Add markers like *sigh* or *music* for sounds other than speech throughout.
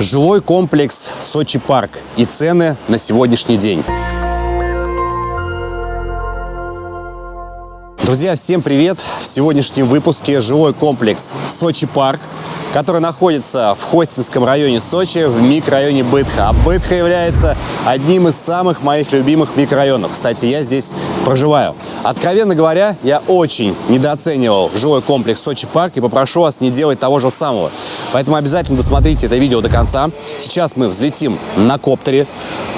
Жилой комплекс Сочи Парк и цены на сегодняшний день. Друзья, всем привет! В сегодняшнем выпуске жилой комплекс Сочи Парк, который находится в Хостинском районе Сочи, в микрорайоне Бытха. А Бытха является одним из самых моих любимых микрорайонов. Кстати, я здесь проживаю. Откровенно говоря, я очень недооценивал жилой комплекс Сочи Парк и попрошу вас не делать того же самого. Поэтому обязательно досмотрите это видео до конца. Сейчас мы взлетим на коптере,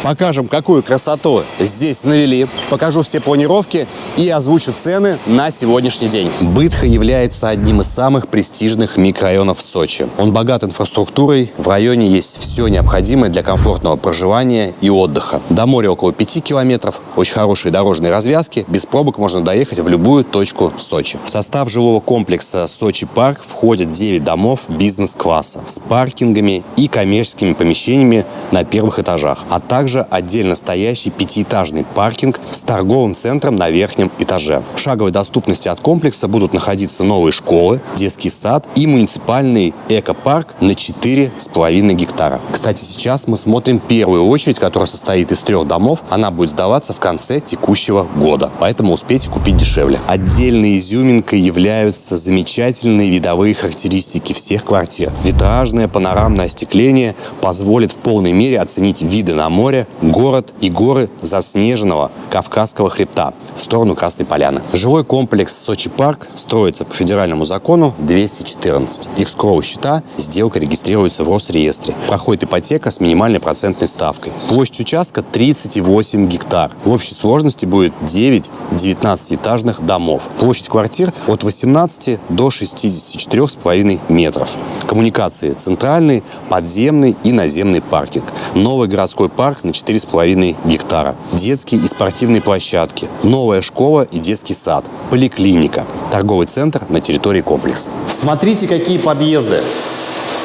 покажем, какую красоту здесь навели, покажу все планировки и озвучу цены на сегодняшний день. Бытха является одним из самых престижных микрорайонов Сочи. Он богат инфраструктурой, в районе есть все необходимое для комфортного проживания и отдыха. До моря около 5 километров, очень хорошие дорожные развязки, без пробок можно доехать в любую точку Сочи. В состав жилого комплекса Сочи Парк входят 9 домов бизнес-класса с паркингами и коммерческими помещениями на первых этажах, а также отдельно стоящий пятиэтажный паркинг с торговым центром на верхнем этаже. В шаговой шаговой доступности от комплекса будут находиться новые школы, детский сад и муниципальный экопарк на 4,5 гектара. Кстати, сейчас мы смотрим первую очередь, которая состоит из трех домов. Она будет сдаваться в конце текущего года, поэтому успейте купить дешевле. Отдельной изюминкой являются замечательные видовые характеристики всех квартир. Витражное панорамное остекление позволит в полной мере оценить виды на море, город и горы заснеженного Кавказского хребта в сторону Красной Поляны. Жилой Жилой комплекс Сочи Парк строится по федеральному закону 214. Экскроу счета, сделка регистрируется в Росреестре. Проходит ипотека с минимальной процентной ставкой. Площадь участка 38 гектар. В общей сложности будет 9 19-этажных домов. Площадь квартир от 18 до 64,5 метров. Коммуникации центральный, подземный и наземный паркинг. Новый городской парк на 4,5 гектара. Детские и спортивные площадки. Новая школа и детский сад поликлиника, торговый центр на территории комплекса. Смотрите, какие подъезды.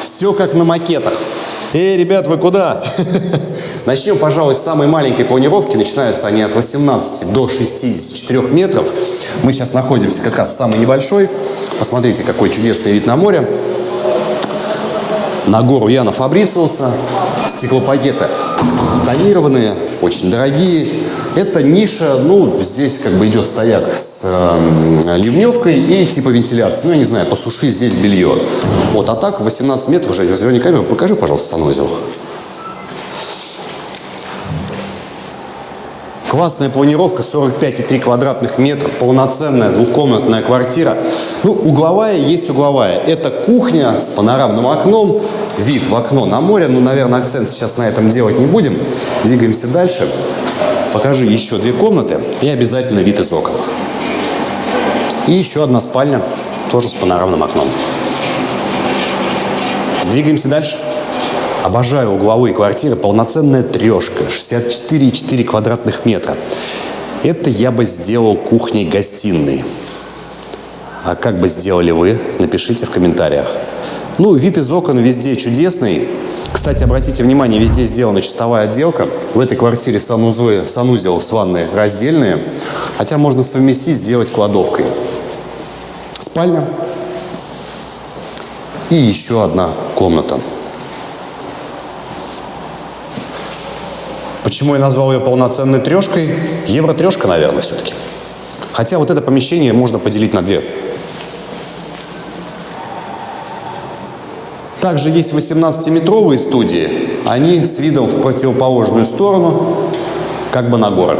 Все как на макетах. Эй, ребят, вы куда? *laughs* Начнем, пожалуй, с самой маленькой планировки. Начинаются они от 18 до 64 метров. Мы сейчас находимся как раз в самой небольшой. Посмотрите, какой чудесный вид на море. На гору Яна Фабрициуса. Стеклопакеты тонированные, очень дорогие. Это ниша, ну, здесь как бы идет стояк с э, ливневкой и типа вентиляции. Ну, я не знаю, посуши здесь белье. Вот, а так 18 метров уже, разверни камеру, покажи, пожалуйста, санузел. Классная планировка, 45,3 квадратных метра, полноценная двухкомнатная квартира. Ну, угловая есть угловая. Это кухня с панорамным окном, вид в окно на море. Ну, наверное, акцент сейчас на этом делать не будем. Двигаемся дальше. Покажи еще две комнаты и обязательно вид из окон. И еще одна спальня, тоже с панорамным окном. Двигаемся дальше. Обожаю угловые квартиры. Полноценная трешка. 64,4 квадратных метра. Это я бы сделал кухней-гостиной. А как бы сделали вы? Напишите в комментариях. Ну, вид из окон везде чудесный. Кстати, обратите внимание, везде сделана чистовая отделка. В этой квартире санузлы, санузел с ванной раздельные. Хотя можно совместить, сделать кладовкой. Спальня. И еще одна комната. Почему я назвал ее полноценной трешкой? Евро-трешка, наверное, все-таки. Хотя вот это помещение можно поделить на две. Также есть 18-метровые студии. Они с видом в противоположную сторону, как бы на горы.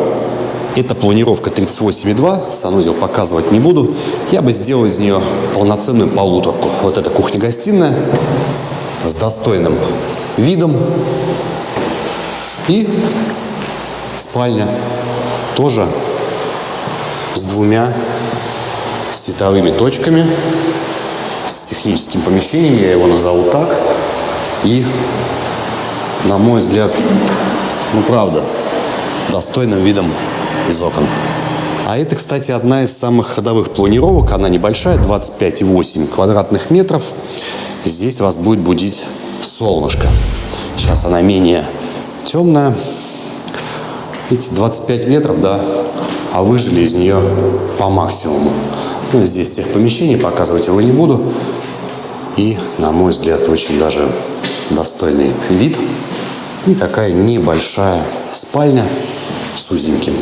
Это планировка 38,2. Санузел показывать не буду. Я бы сделал из нее полноценную полуторку. Вот эта кухня-гостиная с достойным видом. И спальня тоже с двумя световыми точками, с техническим помещением, я его назову так. И, на мой взгляд, ну правда, достойным видом из окон. А это, кстати, одна из самых ходовых планировок. Она небольшая, 25,8 квадратных метров. Здесь вас будет будить солнышко. Сейчас она менее темная. Видите, 25 метров, да, а выжили из нее по максимуму. Ну, здесь тех помещений показывать его не буду. И, на мой взгляд, очень даже достойный вид. И такая небольшая спальня с узеньким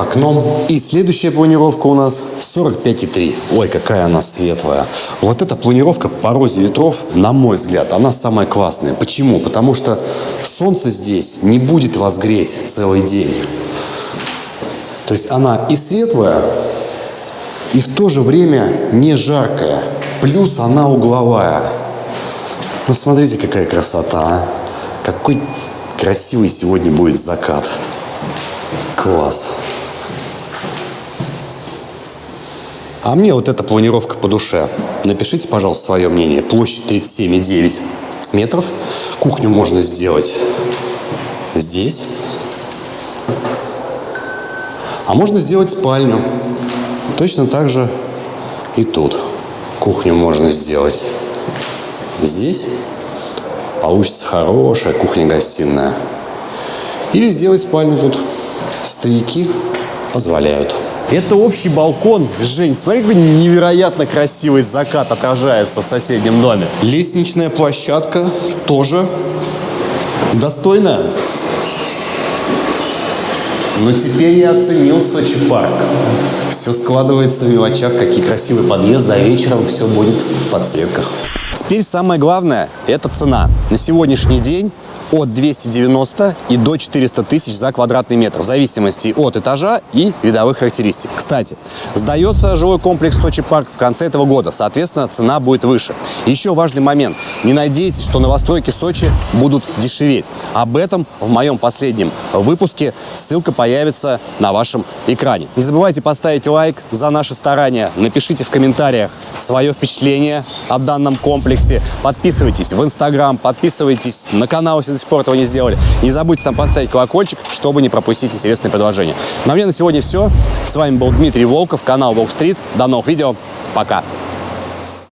окном. И следующая планировка у нас 45,3. Ой, какая она светлая. Вот эта планировка по розе ветров, на мой взгляд, она самая классная. Почему? Потому что солнце здесь не будет вас греть целый день. То есть она и светлая, и в то же время не жаркая. Плюс она угловая. Ну, смотрите, какая красота, а. Какой красивый сегодня будет закат. Класс. А мне вот эта планировка по душе. Напишите, пожалуйста, свое мнение. Площадь 37,9 метров. Кухню можно сделать здесь. А можно сделать спальню. Точно так же и тут. Кухню можно сделать здесь. Получится хорошая кухня-гостиная. Или сделать спальню тут. Стояки позволяют. Это общий балкон. Жень, смотри, какой невероятно красивый закат отражается в соседнем доме. Лестничная площадка тоже достойная. Но теперь я оценил Сочи парк. Все складывается в мелочах, какие красивые подъезды, а вечером все будет в подсветках. Теперь самое главное – это цена. На сегодняшний день от 290 и до 400 тысяч за квадратный метр, в зависимости от этажа и видовых характеристик. Кстати, сдается жилой комплекс Сочи Парк в конце этого года, соответственно, цена будет выше. Еще важный момент. Не надейтесь, что новостройки Сочи будут дешеветь. Об этом в моем последнем выпуске. Ссылка появится на вашем экране. Не забывайте поставить лайк за наши старания. Напишите в комментариях свое впечатление о данном комплексе. Подписывайтесь в Инстаграм, подписывайтесь на канал, до сих пор этого не сделали. Не забудьте там поставить колокольчик, чтобы не пропустить интересные предложения. Ну а мне на сегодня все. С вами был Дмитрий Волков, канал Волк Стрит. До новых видео. Пока.